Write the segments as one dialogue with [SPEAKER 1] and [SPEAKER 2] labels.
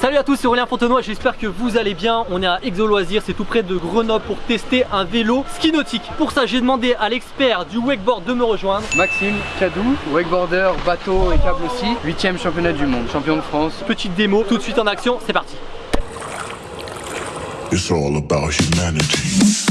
[SPEAKER 1] Salut à tous, c'est Aurélien Fontenoy, j'espère que vous allez bien. On est à Exo Loisirs, c'est tout près de Grenoble pour tester un vélo ski nautique. Pour ça, j'ai demandé à l'expert du wakeboard de me rejoindre.
[SPEAKER 2] Maxime Cadou, wakeboarder, bateau et câble aussi, 8ème championnat du monde, champion de France.
[SPEAKER 1] Petite démo, tout de suite en action, c'est parti.
[SPEAKER 3] It's all about humanity.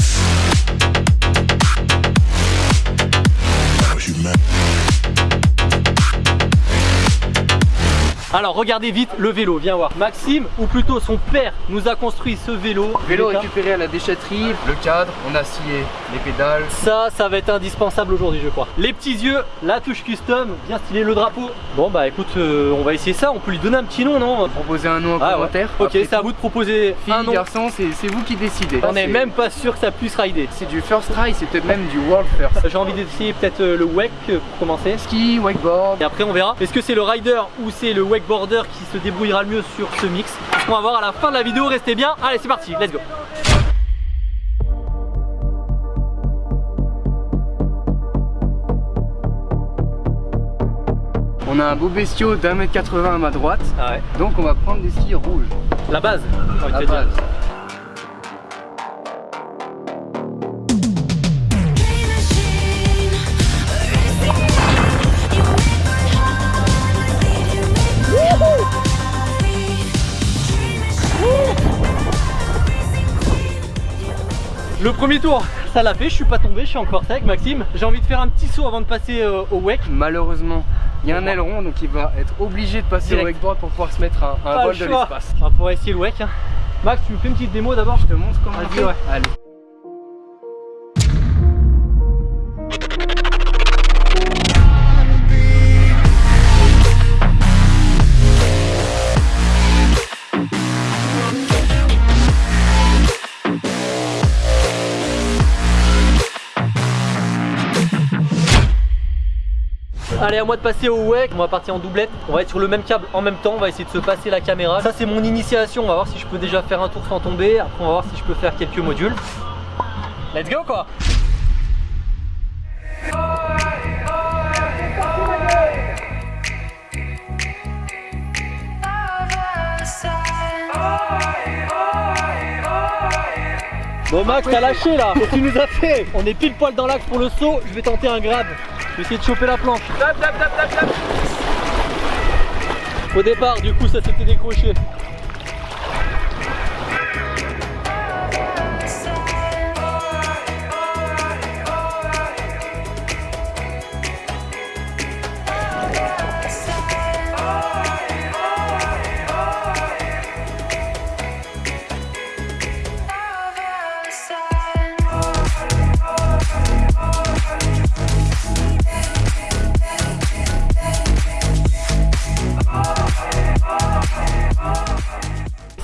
[SPEAKER 1] Alors regardez vite le vélo, viens voir. Maxime, ou plutôt son père, nous a construit ce vélo.
[SPEAKER 2] Vélo récupéré à la déchetterie, le cadre, on a scié les pédales.
[SPEAKER 1] Ça, ça va être indispensable aujourd'hui, je crois. Les petits yeux, la touche custom, bien stylé le drapeau. Bon bah écoute, euh, on va essayer ça. On peut lui donner un petit nom, non?
[SPEAKER 2] Proposer un nom en
[SPEAKER 1] Ah ouais.
[SPEAKER 2] commentaire.
[SPEAKER 1] Ok, c'est à vous de proposer un nom.
[SPEAKER 2] garçon, c'est vous qui décidez.
[SPEAKER 1] On n'est même pas sûr que ça puisse rider.
[SPEAKER 2] C'est du first try, c'est peut-être même du world first.
[SPEAKER 1] J'ai envie d'essayer peut-être euh, le wake euh, pour commencer.
[SPEAKER 2] Ski, wakeboard.
[SPEAKER 1] Et après on verra. Est-ce que c'est le rider ou c'est le wakeboarder qui se débrouillera le mieux sur ce mix On va voir à la fin de la vidéo. Restez bien. Allez, c'est parti. Let's go.
[SPEAKER 2] On a un beau bestiau d'un mètre 80 à ma droite.
[SPEAKER 1] Ah ouais.
[SPEAKER 2] Donc on va prendre des skis rouges.
[SPEAKER 1] La base. dire.
[SPEAKER 2] base.
[SPEAKER 1] Le premier tour, ça l'a fait. Je suis pas tombé. Je suis encore sec, Maxime. J'ai envie de faire un petit saut avant de passer euh, au wake.
[SPEAKER 2] Malheureusement, il y a un aileron donc il va être obligé de passer
[SPEAKER 1] Direct.
[SPEAKER 2] au wakeboard pour pouvoir se mettre un, un vol
[SPEAKER 1] le
[SPEAKER 2] de l'espace.
[SPEAKER 1] On va pouvoir essayer le wake. hein. Max, tu me fais une petite démo d'abord
[SPEAKER 2] Je te montre comment on
[SPEAKER 1] Vas-y,
[SPEAKER 2] fait
[SPEAKER 1] ouais.
[SPEAKER 2] Allez.
[SPEAKER 1] Allez, à moi de passer au wake. On va partir en doublette. On va être sur le même câble en même temps. On va essayer de se passer la caméra. Ça, c'est mon initiation. On va voir si je peux déjà faire un tour sans tomber. Après, on va voir si je peux faire quelques modules. Let's go, quoi. Bon Max, t'as lâché là tu nous as fait On est pile poil dans l'axe pour le saut. Je vais tenter un grab. Vais essayer de choper la planche. Au départ, du coup, ça s'était décroché.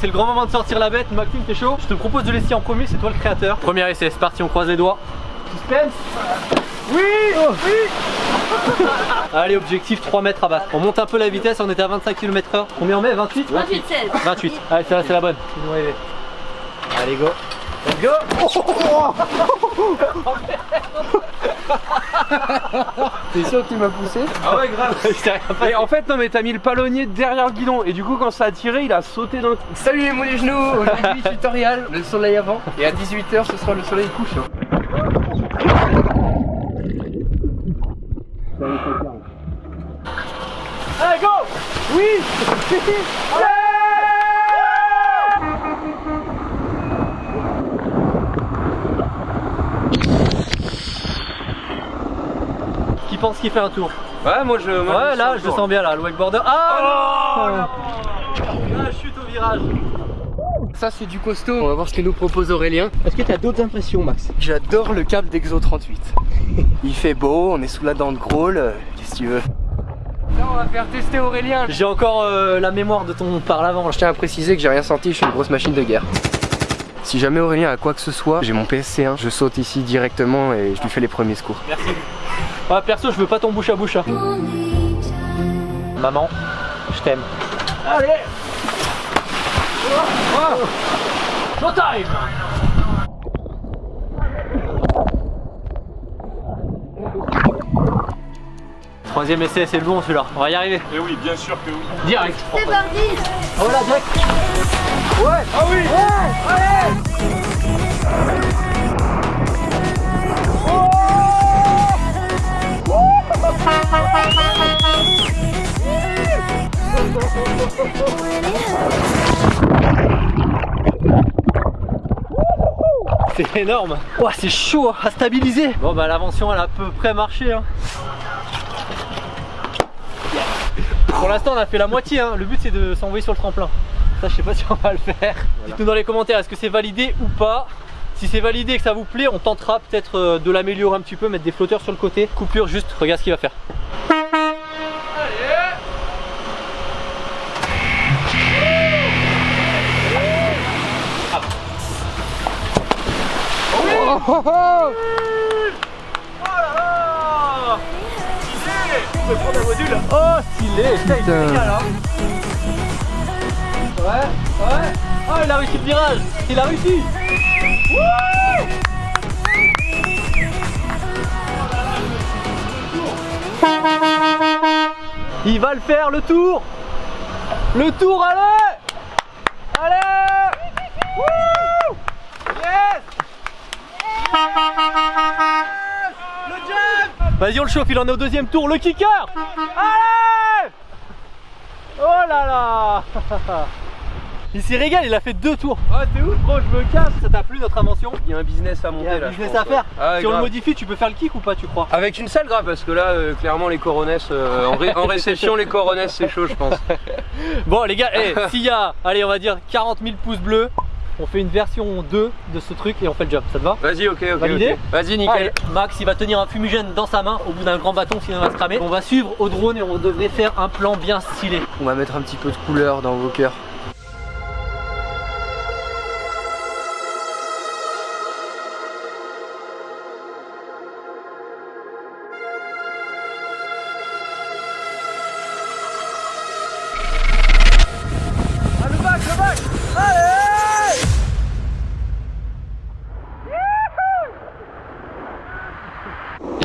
[SPEAKER 1] C'est le grand moment de sortir la bête. Maxime, t'es chaud Je te propose de l'essayer en premier, c'est toi le créateur. Premier essai, c'est parti, on croise les doigts. Suspense Oui Oui Allez, objectif 3 mètres à battre. On monte un peu la vitesse, on était à 25 km/h. Combien on met? 28
[SPEAKER 4] 28 16.
[SPEAKER 1] 28. Allez, c'est la bonne. Fais-nous Let's go.
[SPEAKER 2] T'es sûr que tu m'as poussé
[SPEAKER 5] Ah ouais grave. Et en fait non mais t'as mis le palonnier derrière le guidon. Et du coup quand ça a tiré il a sauté dans le
[SPEAKER 2] Salut les mots des genoux Aujourd'hui tutoriel, le soleil avant. Et à 18h ce sera le soleil couchant.
[SPEAKER 1] Allez, go. Oui pense qu'il fait un tour
[SPEAKER 5] Ouais moi je... moi,
[SPEAKER 1] Ouais
[SPEAKER 5] je
[SPEAKER 1] là je le sens bien là, le wakeboarder. Ah
[SPEAKER 5] Oh
[SPEAKER 1] non La chute au virage
[SPEAKER 2] Ça c'est du costaud. On va voir ce que nous propose Aurélien.
[SPEAKER 1] Est-ce que tu as d'autres impressions Max?
[SPEAKER 2] J'adore le câble d'Exo 38. Il fait beau, on est sous la dent de Grawl, euh, qu'est-ce que tu veux? Là on va faire tester Aurélien.
[SPEAKER 1] J'ai encore euh, la mémoire de ton par l'avant.
[SPEAKER 2] Je tiens à préciser que j'ai rien senti, je suis une grosse machine de guerre. Si jamais Aurélien a quoi que ce soit, j'ai mon PSC1, je saute ici directement et je lui fais les premiers secours.
[SPEAKER 1] Merci. Ouais, perso, je veux pas ton bouche à bouche. hein. Maman, je t'aime. Allez Showtime Troisième essai, c'est le bon celui-là. On va y arriver.
[SPEAKER 5] Et oui, bien sûr que oui.
[SPEAKER 1] Direct.
[SPEAKER 4] C'est parti
[SPEAKER 1] Oh là, direct. Ouais.
[SPEAKER 5] Ah oui
[SPEAKER 1] C'est énorme. Ouah, c'est chaud à stabiliser. Bon bah l'invention elle a à peu près marché. hein. Pour l'instant on a fait la moitié. hein. Le but c'est de s'envoyer sur le tremplin. Ça je sais pas si on va le faire. Dites-nous dans les commentaires est-ce que c'est validé ou pas. Si c'est validé et que ça vous plaît, on tentera peut-être euh, de l'améliorer un petit peu, mettre des flotteurs sur le côté. Coupure juste, regarde ce qu'il va faire. Oh stylé, putain, il se régale, hein. Ouais, ouais. Oh il a réussi le virage, il a réussi. Il va le faire le tour. Le tour, allez. Allez. Yes. Le jump. Vas-y on le chauffe, il en est au deuxième tour, le kicker. Allez. Oh là là Il s'est régalé, il a fait deux tours
[SPEAKER 5] Ah, t'es où
[SPEAKER 1] Gros, je me casse, ça t'a plu notre invention
[SPEAKER 2] Il y a un business à
[SPEAKER 1] Il y
[SPEAKER 2] monter
[SPEAKER 1] a
[SPEAKER 2] là.
[SPEAKER 1] un
[SPEAKER 2] je
[SPEAKER 1] business
[SPEAKER 2] pense,
[SPEAKER 1] à faire
[SPEAKER 2] ouais. Ah
[SPEAKER 1] Si on le modifie, tu peux faire le kick ou pas tu crois?
[SPEAKER 2] Avec une selle grave parce que là euh, clairement les coronesses euh, en, ré- en réception les coronesses c'est chaud je pense.
[SPEAKER 1] Bon les gars, eh, s'il y a, allez on va dire 40 000 pouces bleus, on fait une version 2 de ce truc et on fait le jump, ça te va?
[SPEAKER 2] Vas-y ok ok. Vas-y nickel.
[SPEAKER 1] Allez, Max il va tenir un fumigène dans sa main au bout d'un grand bâton sinon il va se cramer. On va suivre au drone et on devrait faire un plan bien stylé.
[SPEAKER 2] On va mettre un petit peu de couleur dans vos cœurs.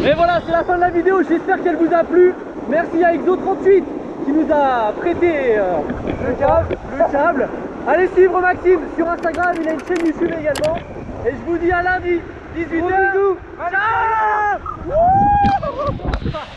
[SPEAKER 1] Et voilà, c'est la fin de la vidéo, j'espère qu'elle vous a plu. Merci à Exo38 qui nous a prêté euh, le câble. Le câble. Allez suivre Maxime sur Instagram, il a une chaîne YouTube également. Et je vous dis à lundi, 18h. Ciao